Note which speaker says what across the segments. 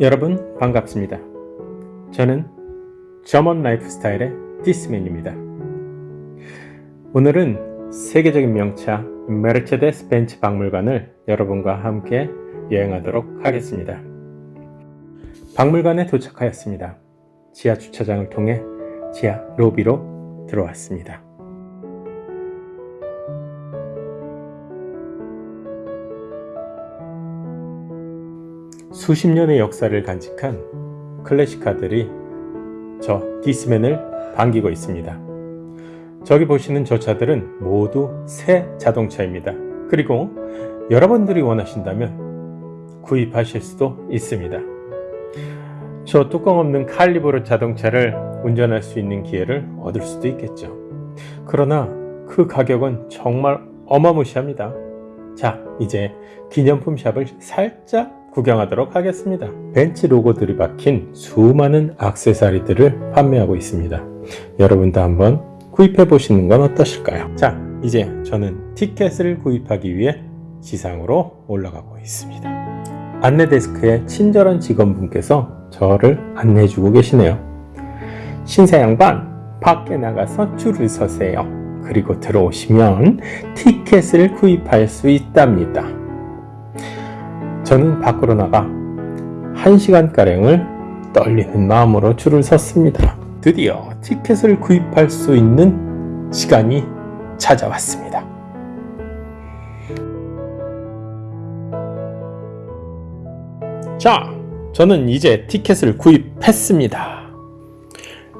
Speaker 1: 여러분 반갑습니다. 저는 저먼 라이프스타일의 디스맨입니다. 오늘은 세계적인 명차 메르체데스 벤츠 박물관을 여러분과 함께 여행하도록 하겠습니다. 박물관에 도착하였습니다. 지하 주차장을 통해 지하 로비로 들어왔습니다. 수십 년의 역사를 간직한 클래식카들이 저 디스맨을 반기고 있습니다. 저기 보시는 저 차들은 모두 새 자동차입니다. 그리고 여러분들이 원하신다면 구입하실 수도 있습니다. 저 뚜껑 없는 칼리브르 자동차를 운전할 수 있는 기회를 얻을 수도 있겠죠. 그러나 그 가격은 정말 어마무시합니다. 자, 이제 기념품 샵을 살짝 구경하도록 하겠습니다. 벤츠 로고들이 박힌 수많은 악세사리들을 판매하고 있습니다. 여러분도 한번 구입해 보시는 건 어떠실까요? 자, 이제 저는 티켓을 구입하기 위해 지상으로 올라가고 있습니다. 안내 데스크의 친절한 직원분께서 저를 안내해 주고 계시네요. 신사 양반, 밖에 나가서 줄을 서세요. 그리고 들어오시면 티켓을 구입할 수 있답니다. 저는 밖으로 나가 1시간가량을 떨리는 마음으로 줄을 섰습니다. 드디어 티켓을 구입할 수 있는 시간이 찾아왔습니다. 자, 저는 이제 티켓을 구입했습니다.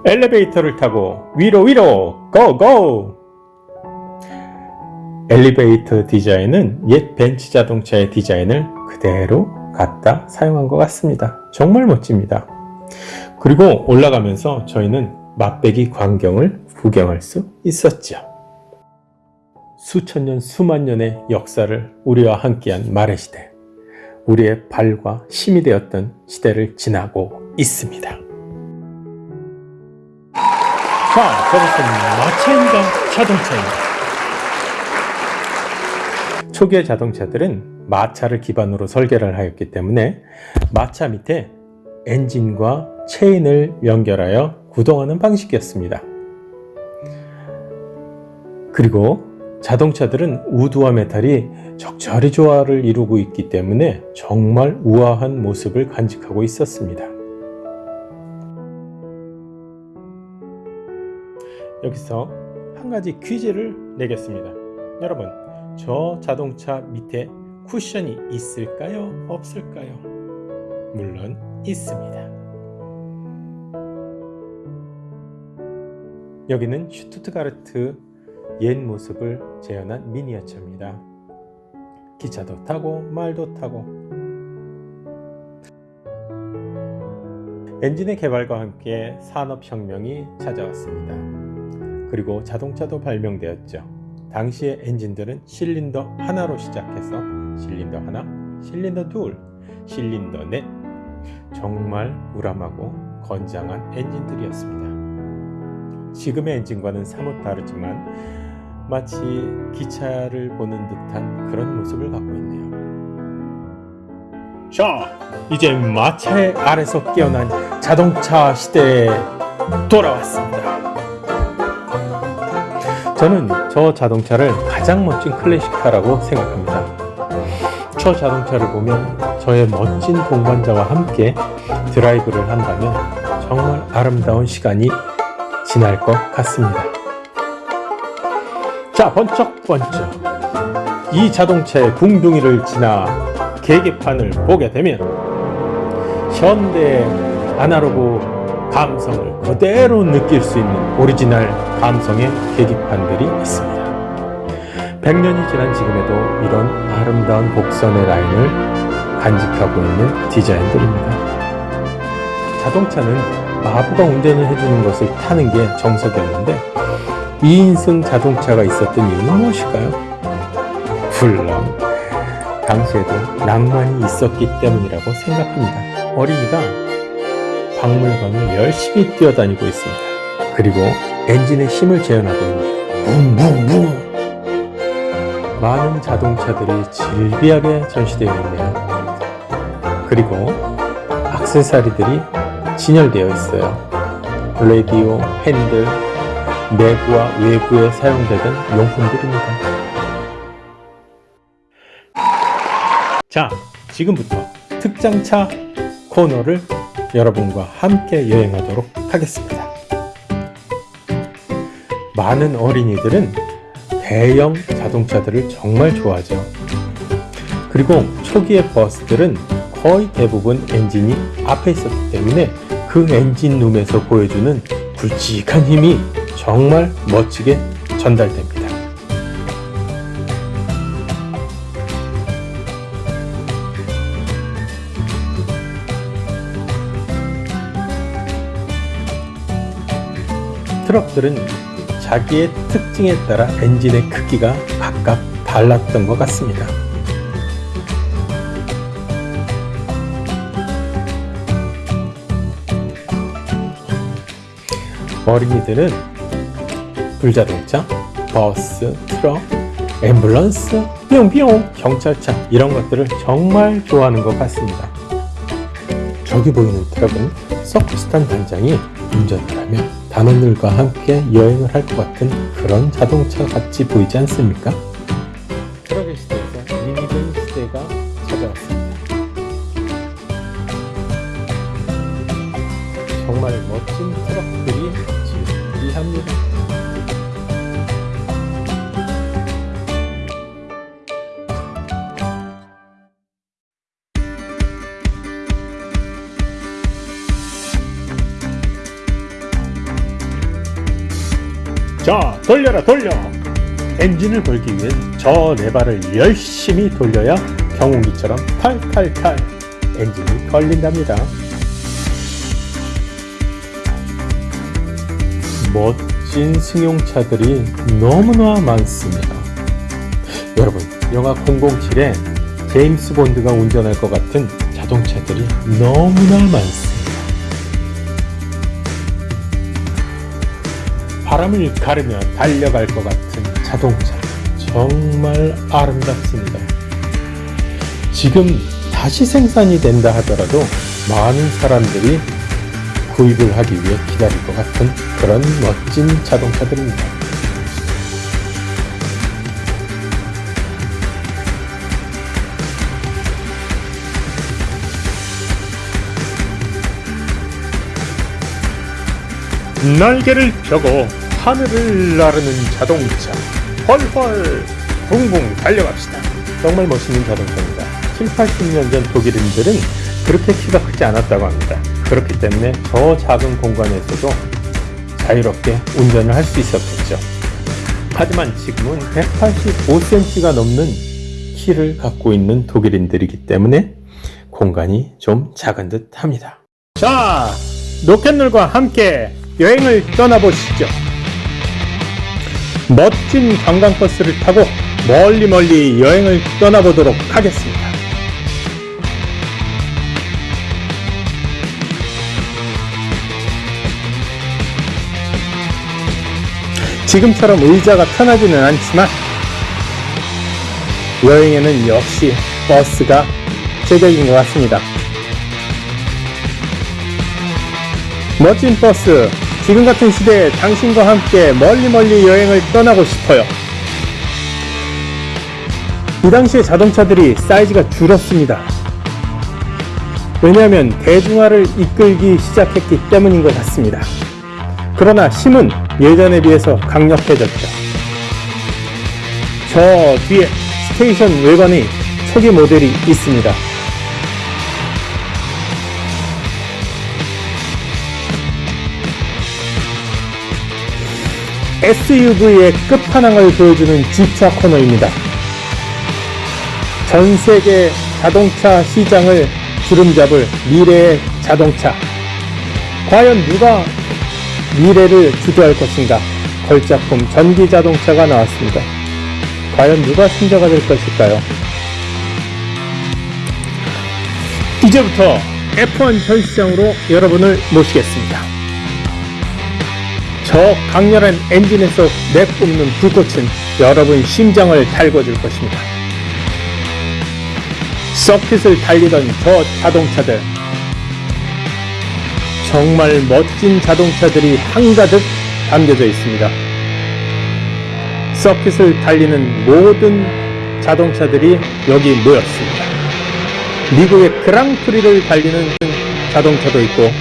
Speaker 1: 엘리베이터를 타고 위로 위로 고고! 엘리베이터 디자인은 옛 벤츠 자동차의 디자인을 그대로 갖다 사용한 것 같습니다. 정말 멋집니다. 그리고 올라가면서 저희는 맛배기 광경을 구경할 수 있었죠. 수천 년, 수만 년의 역사를 우리와 함께한 말의 시대. 우리의 발과 힘이 되었던 시대를 지나고 있습니다. 자, 저것은 마차인가 자동차인가? 초기의 자동차들은 마차를 기반으로 설계를 하였기 때문에 마차 밑에 엔진과 체인을 연결하여 구동하는 방식이었습니다. 그리고 자동차들은 우드와 메탈이 적절히 조화를 이루고 있기 때문에 정말 우아한 모습을 간직하고 있었습니다. 여기서 한 가지 퀴즈를 내겠습니다. 여러분, 저 자동차 밑에 쿠션이 있을까요? 없을까요? 물론 있습니다. 여기는 슈투트가르트 옛 모습을 재현한 미니어처입니다. 기차도 타고 말도 타고 엔진의 개발과 함께 산업혁명이 찾아왔습니다. 그리고 자동차도 발명되었죠. 당시의 엔진들은 실린더 하나로 시작해서 실린더 하나, 실린더 둘, 실린더 넷 정말 우람하고 건장한 엔진들이었습니다. 지금의 엔진과는 사뭇 다르지만 마치 기차를 보는 듯한 그런 모습을 갖고 있네요. 자, 이제 마차의 아래서 깨어난 자동차 시대에 돌아왔습니다. 저는 저 자동차를 가장 멋진 클래식카라고 생각합니다. 저 자동차를 보면 저의 멋진 동반자와 함께 드라이브를 한다면 정말 아름다운 시간이 지날 것 같습니다. 자, 번쩍번쩍 이 자동차의 궁둥이를 지나 계기판을 보게 되면 현대 아날로그 감성을 그대로 느낄 수 있는 오리지널 감성의 계기판들이 있습니다. 100년이 지난 지금에도 이런 아름다운 곡선의 라인을 간직하고 있는 디자인들입니다. 자동차는 마부가 운전을 해주는 것을 타는 게 정석이었는데 2인승 자동차가 있었던 이유는 무엇일까요? 물론 당시에도 낭만이 있었기 때문이라고 생각합니다. 어린이가 박물관을 열심히 뛰어다니고 있습니다. 그리고 엔진의 힘을 재현하고 있는 붕붕붕 많은 자동차들이 질비하게 전시되어 있네요. 그리고 악세사리들이 진열되어 있어요. 라디오, 핸들, 내부와 외부에 사용되던 용품들입니다. 자, 지금부터 특장차 코너를 여러분과 함께 여행하도록 하겠습니다. 많은 어린이들은 대형 자동차들을 정말 좋아하죠. 그리고 초기의 버스들은 거의 대부분 엔진이 앞에 있었기 때문에 그 엔진룸에서 보여주는 굵직한 힘이 정말 멋지게 전달됩니다. 트럭들은 자기의 특징에 따라 엔진의 크기가 각각 달랐던 것 같습니다. 어린이들은 불자동차, 버스, 트럭, 앰뷸런스, 뿅뿅, 경찰차 이런 것들을 정말 좋아하는 것 같습니다. 저기 보이는 트럭은 서커스탄 단장이 운전을 하며 단원들과 함께 여행을 할 것 같은 그런 자동차 같이 보이지 않습니까? 자, 돌려라 돌려! 엔진을 걸기 위해 저 레바를 열심히 돌려야 경운기처럼 탈탈탈 엔진이 걸린답니다. 멋진 승용차들이 너무나 많습니다. 여러분, 영화 007에 제임스 본드가 운전할 것 같은 자동차들이 너무나 많습니다. 바람을 가르며 달려갈 것 같은 자동차 정말 아름답습니다. 지금 다시 생산이 된다 하더라도 많은 사람들이 구입을 하기 위해 기다릴 것 같은 그런 멋진 자동차들입니다. 날개를 펴고 하늘을 나르는 자동차. 헐헐 붕붕 달려갑시다. 정말 멋있는 자동차입니다. 7, 80년 전 독일인들은 그렇게 키가 크지 않았다고 합니다. 그렇기 때문에 저 작은 공간에서도 자유롭게 운전을 할 수 있었겠죠. 하지만 지금은 185cm가 넘는 키를 갖고 있는 독일인들이기 때문에 공간이 좀 작은 듯 합니다. 자 로켓놀과 함께 여행을 떠나보시죠. 멋진 관광버스를 타고 멀리 멀리 여행을 떠나보도록 하겠습니다. 지금처럼 의자가 편하지는 않지만 여행에는 역시 버스가 제격인 것 같습니다. 멋진 버스 지금 같은 시대에 당신과 함께 멀리 멀리 여행을 떠나고 싶어요. 이 당시에 자동차들이 사이즈가 줄었습니다. 왜냐하면 대중화를 이끌기 시작했기 때문인 것 같습니다. 그러나 힘은 예전에 비해서 강력해졌죠. 저 뒤에 스테이션 외관이 초기 모델이 있습니다. SUV의 끝판왕을 보여주는 G차 코너입니다. 전 세계 자동차 시장을 주름잡을 미래의 자동차. 과연 누가 미래를 주도할 것인가? 걸작품 전기 자동차가 나왔습니다. 과연 누가 승자가 될 것일까요? 이제부터 F1 전시장으로 여러분을 모시겠습니다. 저 강렬한 엔진에서 내뿜는 불꽃은 여러분 심장을 달궈줄 것입니다. 서킷을 달리던 저 자동차들 정말 멋진 자동차들이 한가득 담겨져 있습니다. 서킷을 달리는 모든 자동차들이 여기 모였습니다. 미국의 그랑프리를 달리는 자동차도 있고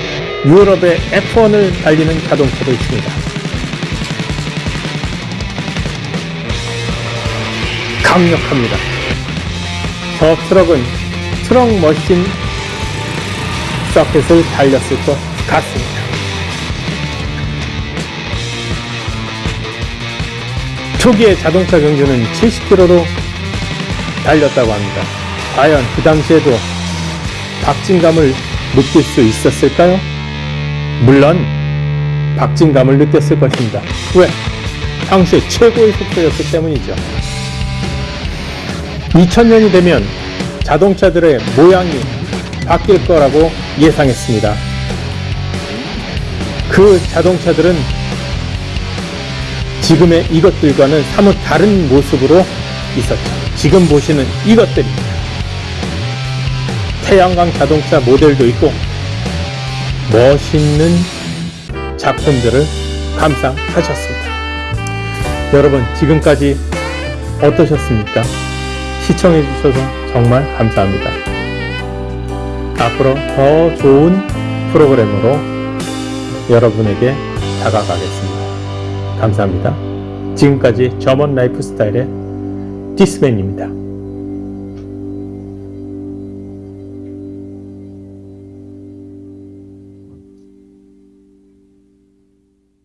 Speaker 1: 유럽의 F1을 달리는 자동차도 있습니다. 강력합니다. 저 트럭은 트럭 머신 서킷을 달렸을 것 같습니다. 초기의 자동차 경주는 70km로 달렸다고 합니다. 과연 그 당시에도 박진감을 느낄 수 있었을까요? 물론 박진감을 느꼈을 것입니다. 왜? 당시에 최고의 속도였기 때문이죠. 2000년이 되면 자동차들의 모양이 바뀔 거라고 예상했습니다. 그 자동차들은 지금의 이것들과는 사뭇 다른 모습으로 있었죠. 지금 보시는 이것들입니다. 태양광 자동차 모델도 있고 멋있는 작품들을 감상하셨습니다. 여러분 지금까지 어떠셨습니까? 시청해 주셔서 정말 감사합니다. 앞으로 더 좋은 프로그램으로 여러분에게 다가가겠습니다. 감사합니다. 지금까지 점원 라이프 스타일의 디스맨입니다.